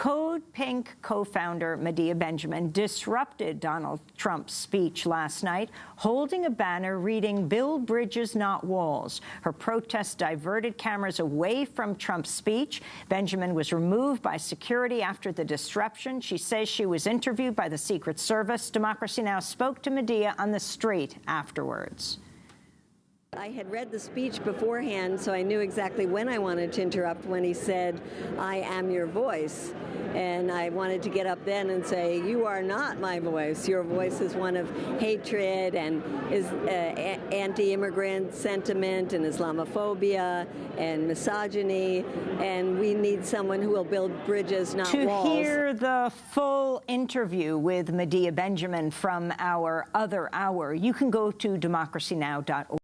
Code Pink co-founder Medea Benjamin disrupted Donald Trump's speech last night, holding a banner reading, Build Bridges, Not Walls. Her protest diverted cameras away from Trump's speech. Benjamin was removed by security after the disruption. She says she was interviewed by the Secret Service. Democracy Now! spoke to Medea on the street afterwards. I had read the speech beforehand, so I knew exactly when I wanted to interrupt when he said, I am your voice. And I wanted to get up then and say, you are not my voice. Your voice is one of hatred and is uh, anti-immigrant sentiment and Islamophobia and misogyny. And we need someone who will build bridges, not to walls. To hear the full interview with Medea Benjamin from our other hour, you can go to democracynow.org.